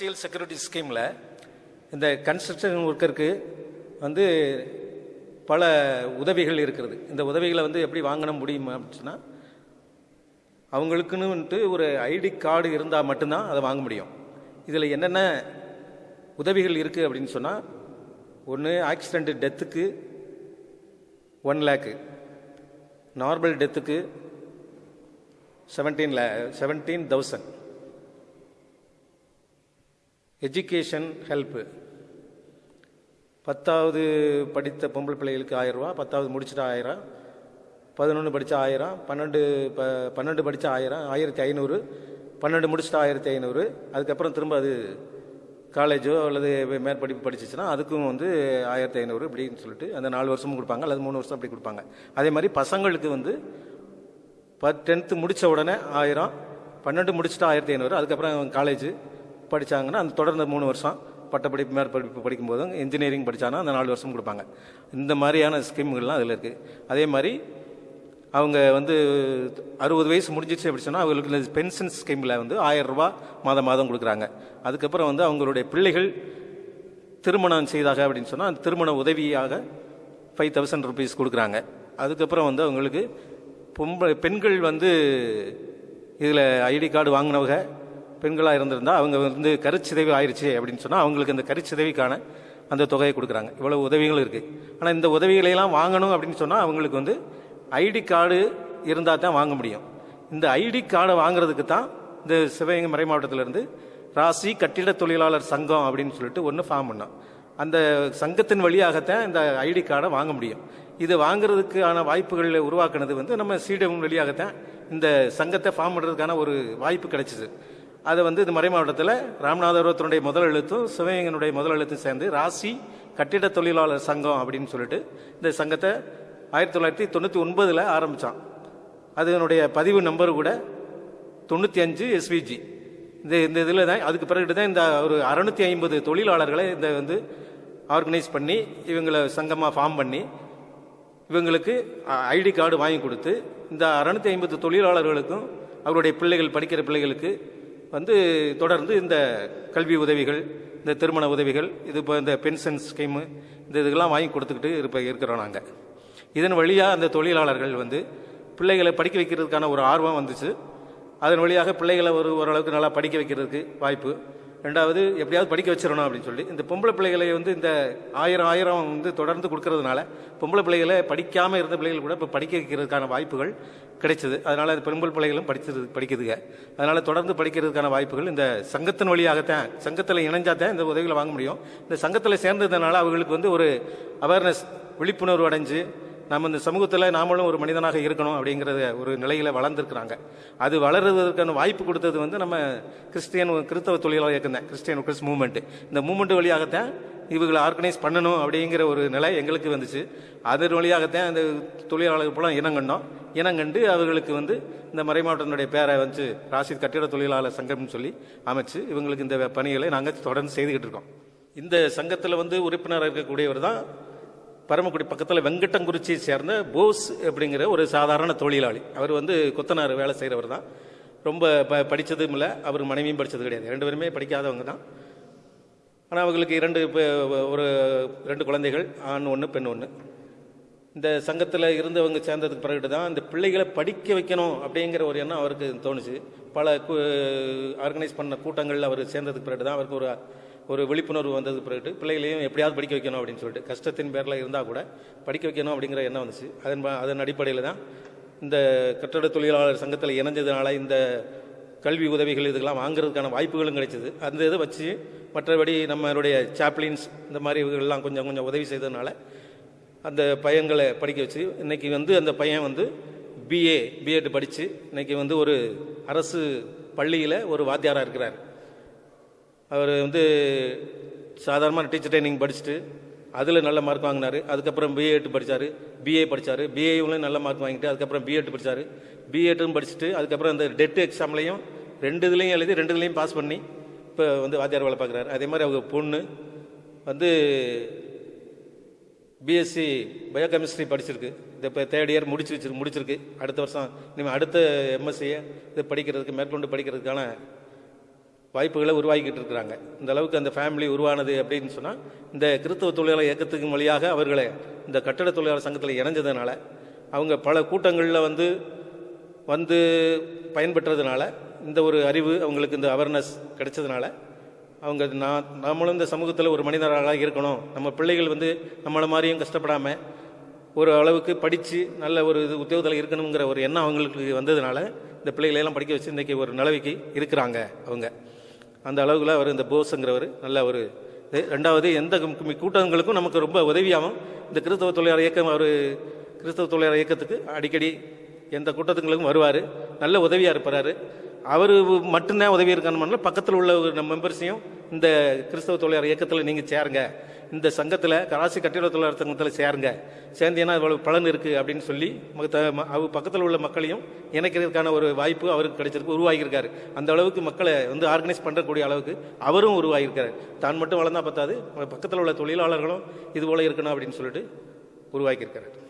Social security ஸ்கீமில் இந்த construction ஒர்க்கருக்கு வந்து பல உதவிகள் இருக்கிறது. இந்த உதவிகளை வந்து எப்படி வாங்கின முடியுமா அப்படின்னா அவங்களுக்குன்னு வந்துட்டு ஒரு ஐடி கார்டு இருந்தால் மட்டும்தான் அதை வாங்க முடியும். இதில் என்னென்ன உதவிகள் இருக்குது அப்படின்னு சொன்னால் ஒன்று ஆக்சிடெண்ட் டெத்துக்கு ஒன் லேக்கு normal டெத்துக்கு seventeen lakh seventeen thousand education help பத்தாவது படித்த பொம்பளை பிள்ளைகளுக்கு ஆயிரரூவா பத்தாவது முடிச்சுட்டு ஆயிரம் பதினொன்று படித்தா ஆயிரம் பன்னெண்டு ப பன்னெண்டு படித்தா ஆயிரம் ஆயிரத்தி ஐநூறு பன்னெண்டு முடிச்சுட்டு ஆயிரத்தி ஐநூறு அதுக்கப்புறம் திரும்ப அது காலேஜோ அல்லது மேற்படிப்பு படிச்சிச்சுன்னா அதுக்கும் வந்து ஆயிரத்தி ஐநூறு இப்படின்னு சொல்லிட்டு அந்த நாலு வருஷமும் கொடுப்பாங்க அல்லது மூணு வருஷம் அப்படி கொடுப்பாங்க. அதே மாதிரி பசங்களுக்கு வந்து ப டென்த்து முடித்த உடனே ஆயிரம் பன்னெண்டு முடிச்சுட்டா ஆயிரத்தி ஐநூறு அதுக்கப்புறம் காலேஜ் படித்தாங்கன்னா அந்த தொடர்ந்து மூணு வருஷம் பட்டப்படிப்பு மேற்படிப்பு படிக்கும்போதும் இன்ஜினியரிங் படித்தாங்கன்னா அந்த நாலு வருஷம் கொடுப்பாங்க. இந்த மாதிரியான ஸ்கீம்கள்லாம் அதில் இருக்குது அதே மாதிரி அவங்க வந்து அறுபது வயசு முடிஞ்சிச்சு அப்படி சொன்னால் அவங்களுக்கு இந்த பென்ஷன் ஸ்கீமில் வந்து ஆயிரம் மாதம் மாதம் கொடுக்குறாங்க. அதுக்கப்புறம் வந்து அவங்களுடைய பிள்ளைகள் திருமணம் செய்தாக அப்படின்னு சொன்னால் அந்த திருமண உதவியாக ஃபைவ் தௌசண்ட் ருபீஸ் கொடுக்குறாங்க. அதுக்கப்புறம் வந்து அவங்களுக்கு பொம்பளை பெண்கள் வந்து இதில் ஐடி கார்டு வாங்கினவங்க பெண்களாக இருந்திருந்தால் அவங்க வந்து கருச்சிதைவு ஆயிடுச்சு அப்படின்னு சொன்னால் அவங்களுக்கு அந்த கருச்சிதைவிக்கான அந்த தொகையை கொடுக்குறாங்க. இவ்வளோ உதவிகளும் இருக்குது ஆனால் இந்த உதவிகளையெல்லாம் வாங்கணும் அப்படின்னு சொன்னால் அவங்களுக்கு வந்து ஐடி கார்டு இருந்தால் தான் வாங்க முடியும். இந்த ஐடி கார்டை வாங்குறதுக்கு தான் இந்த சிவகங்கை மறை மாவட்டத்திலேருந்து ராசி கட்டிட தொழிலாளர் சங்கம் அப்படின்னு சொல்லிட்டு ஒன்று ஃபார்ம் பண்ணோம். அந்த சங்கத்தின் வழியாகத்தான் இந்த ஐடி கார்டை வாங்க முடியும். இது வாங்குறதுக்கான வாய்ப்புகளை உருவாக்குனது வந்து நம்ம சீடம் வழியாகத்தான் இந்த சங்கத்தை ஃபார்ம் பண்ணுறதுக்கான ஒரு வாய்ப்பு கிடைச்சிது. அதை வந்து இந்த மறை மாவட்டத்தில் ராமநாதபுரத்தினுடைய முதல் எழுத்தும் சிவகங்கனுடைய முதல் எழுத்தும் சேர்ந்து ராசி கட்டிட தொழிலாளர் சங்கம் அப்படின்னு சொல்லிட்டு இந்த சங்கத்தை ஆயிரத்தி தொள்ளாயிரத்தி தொண்ணூற்றி ஒன்பதில் ஆரம்பித்தான் அதனுடைய பதிவு நம்பர் கூட தொண்ணூற்றி அஞ்சு எஸ்விஜி இந்த இந்த இதில் தான் அதுக்கு பிறகு தான் இந்த ஒரு அறுநூத்தி ஐம்பது தொழிலாளர்களை இந்த வந்து ஆர்கனைஸ் பண்ணி இவங்களை சங்கமாக ஃபார்ம் பண்ணி இவங்களுக்கு ஐடி கார்டு வாங்கி கொடுத்து இந்த அறுநூத்தி ஐம்பது தொழிலாளர்களுக்கும் அவருடைய பிள்ளைகள் படிக்கிற பிள்ளைகளுக்கு வந்து தொடர்ந்து இந்த கல்வி உதவிகள் இந்த திருமண உதவிகள் இது இப்போ இந்த பென்ஷன் ஸ்கீமு இந்த இதுக்கெல்லாம் வாங்கி கொடுத்துக்கிட்டு இருப்ப இருக்கிறோம் நாங்கள் இதன் வழியாக அந்த தொழிலாளர்கள் வந்து பிள்ளைகளை படிக்க வைக்கிறதுக்கான ஒரு ஆர்வம் வந்துச்சு. அதன் வழியாக பிள்ளைகளை ஒரு ஓரளவுக்கு நல்லா படிக்க வைக்கிறதுக்கு வாய்ப்பு. ரெண்டாவது எப்படியாவது படிக்க வச்சிடணும் அப்படின்னு சொல்லி. இந்த பொம்பளை பிள்ளைகளை வந்து இந்த ஆயிரம் ஆயிரம் வந்து தொடர்ந்து கொடுக்கறதுனால பொம்பளை பிள்ளைகளை படிக்காமல் இருந்த பிள்ளைகள் கூட இப்போ படிக்க வைக்கிறதுக்கான வாய்ப்புகள் கிடைச்சது. அதனால் அது பெண்கள் பிள்ளைகளும் படிச்சது படிக்குதுங்க. அதனால் தொடர்ந்து படிக்கிறதுக்கான வாய்ப்புகள் இந்த சங்கத்தின் வழியாகத்தான் சங்கத்தில் இணைஞ்சாதான் இந்த உதவிகளை வாங்க முடியும். இந்த சங்கத்தில் சேர்ந்ததுனால அவங்களுக்கு வந்து ஒரு அவேர்னஸ் விழிப்புணர்வு அடைஞ்சு நம்ம இந்த சமூகத்தில் நாமளும் ஒரு மனிதனாக இருக்கணும் அப்படிங்கிறத ஒரு நிலையில் வளர்ந்துருக்குறாங்க. அது வளருவதற்கான வாய்ப்பு கொடுத்தது வந்து நம்ம கிறிஸ்டியன் கிறிஸ்தவ தொழிலாளர் இயக்கம் தான் கிறிஸ்டியன் கிறிஸ்ட் மூவ்மெண்ட்டு இந்த மூவ்மெண்ட் வழியாகத்தான் இவங்களை ஆர்கனைஸ் பண்ணணும் அப்படிங்கிற ஒரு நிலை எங்களுக்கு வந்துச்சு. அதன் வழியாகத்தான் அந்த தொழிலாளர்கள் போல இனங்கண்டோம் இனங்கண்டு அவர்களுக்கு வந்து இந்த மறை மாவட்டத்தினுடைய பேரை வந்து ராசித் கட்டிட தொழிலாளர் சங்கம்னு சொல்லி அமைச்சு இவங்களுக்கு இந்த பணிகளை நாங்கள் தொடர்ந்து செய்துக்கிட்டு இருக்கோம். இந்த சங்கத்தில் வந்து உறுப்பினராக இருக்கக்கூடியவர் தான் பரமக்குடி பக்கத்தில் வெங்கட்டங்குறிச்சியை சேர்ந்த போஸ் அப்படிங்கிற ஒரு சாதாரண தொழிலாளி. அவர் வந்து கொத்தனார் வேலை செய்கிறவர் தான். ரொம்ப ப படித்ததும் இல்லை. அவர் மனைவியும் படித்தது கிடையாது. ரெண்டு பேருமே படிக்காதவங்க தான். ஆனால் அவங்களுக்கு இரண்டு ஒரு ரெண்டு குழந்தைகள் ஆண் ஒன்று பெண் ஒன்று இந்த சங்கத்தில் இருந்தவங்க சேர்ந்ததுக்கு பிறகு தான் இந்த பிள்ளைகளை படிக்க வைக்கணும் அப்படிங்கிற ஒரு எண்ணம் அவருக்கு தோணுச்சு. பல ஆர்கனைஸ் பண்ண கூட்டங்களில் அவர் சேர்ந்ததுக்கு பிறகு தான் அவருக்கு ஒரு ஒரு விழிப்புணர்வு வந்தது பிறகு பிள்ளைகளையும் எப்படியாவது படிக்க வைக்கணும் அப்படின்னு சொல்லிட்டு கஷ்டத்தின் பேரில் இருந்தால் கூட படிக்க வைக்கணும் அப்படிங்கிற எண்ணம் வந்துச்சு. அதன் அதன் அடிப்படையில் தான் இந்த கட்டட தொழிலாளர் சங்கத்தில் இணைஞ்சதுனால இந்த கல்வி உதவிகள் இதுக்கெல்லாம் வாங்குறதுக்கான வாய்ப்புகளும் கிடைச்சிது. அந்த இதை வச்சு மற்றபடி நம்மளுடைய சாப்ளின்ஸ் இந்த மாதிரி இவர்கள்லாம் கொஞ்சம் கொஞ்சம் உதவி செய்ததுனால அந்த பையன்களை படிக்க வச்சு இன்றைக்கி வந்து அந்த பையன் வந்து பிஏ பிஎட் படித்து இன்றைக்கி வந்து ஒரு அரசு பள்ளியில் ஒரு வாத்தியாராக இருக்கிறார். அவர் வந்து சாதாரணமாக டீச்சர் ட்ரைனிங் படிச்சுட்டு அதில் நல்ல மார்க் வாங்கினார். அதுக்கப்புறம் பிஏட் படித்தார் பிஏ படித்தார் பிஏவிலையும் நல்ல மார்க் வாங்கிட்டு அதுக்கப்புறம் பிஎட் படித்தார் பிஎட்டும் படிச்சுட்டு அதுக்கப்புறம் அந்த டெட் எக்ஸாம்லையும் ரெண்டு இதுலேயும் எழுதி ரெண்டு இதுலேயும் பாஸ் பண்ணி இப்போ வந்து வாத்தியார் வேலை பார்க்குறாரு அதே மாதிரி அவங்க பொண்ணு வந்து பிஎஸ்சி பயோகெமிஸ்ட்ரி படிச்சிருக்கு. இந்த இப்போ தேர்ட் இயர் முடிச்சு முடிச்சிருக்கு. அடுத்த வருஷம் இனிமேல் அடுத்த எம்எஸ்சியை இது படிக்கிறதுக்கு மேற்கொண்டு படிக்கிறதுக்கான வாய்ப்புகளை உருவாக்கிட்டு இருக்கிறாங்க. இந்த அளவுக்கு அந்த ஃபேமிலி உருவானது அப்படின்னு சொன்னால் இந்த கிறிஸ்தவ தொழிலாளர் இயக்கத்துக்கு வழியாக அவர்களை இந்த கட்டட தொழிலாளர் சங்கத்தில் இணைஞ்சதுனால அவங்க பல கூட்டங்களில் வந்து வந்து பயன்பெற்றதுனால இந்த ஒரு அறிவு அவங்களுக்கு இந்த அவேர்னஸ் கிடைச்சதுனால அவங்க நான் நாமளும் இந்த சமூகத்தில் ஒரு மனிதராக இருக்கணும். நம்ம பிள்ளைகள் வந்து நம்மளை மாதிரியும் கஷ்டப்படாமல் ஒரு அளவுக்கு படித்து நல்ல ஒரு இது உத்தியோகத்தில் இருக்கணுங்கிற ஒரு எண்ணம் அவங்களுக்கு வந்ததுனால இந்த பிள்ளைகளெல்லாம் படிக்க வச்சு இன்றைக்கி ஒரு நிலவைக்கு இருக்கிறாங்க அவங்க. அந்த அளவுக்குள்ள அவர் இந்த போஸுங்கிறவர் நல்ல ஒரு ரெண்டாவது எந்த கூட்டங்களுக்கும் நமக்கு ரொம்ப உதவியாகவும் இந்த கிறிஸ்தவ தொழிலாளர் இயக்கம் அவர் கிறிஸ்தவ தொழிலாளர் இயக்கத்துக்கு அடிக்கடி எந்த கூட்டத்துங்களுக்கும் வருவார். நல்ல உதவியாக இருப்பார். அவர் மட்டும்தான் உதவி இருக்கான்னு பக்கத்தில் உள்ள ஒரு மெம்பர்ஸையும் இந்த கிறிஸ்தவ தொழிலாளர் இயக்கத்தில் நீங்கள் சேருங்க. இந்த சங்கத்தில் கராசி கட்டிட தொழிலாளர் சங்கத்தில் சேருங்க. சேர்ந்தீங்கன்னா இவ்வளவு பலன் இருக்குது அப்படின்னு சொல்லி அவர் ம- அவ பக்கத்தில் உள்ள மக்களையும் இணைக்கிறதுக்கான ஒரு வாய்ப்பு அவருக்கு கிடைச்சிருக்கு உருவாகியிருக்காரு. அந்த அளவுக்கு மக்களை வந்து ஆர்கனைஸ் பண்ணக்கூடிய அளவுக்கு அவரும் உருவாகியிருக்காரு. தான் மட்டும் வளர்ந்தா பத்தாது பக்கத்தில் உள்ள தொழிலாளர்களும் இது போல இருக்கணும் அப்படின்னு சொல்லிட்டு உருவாக்கியிருக்காரு.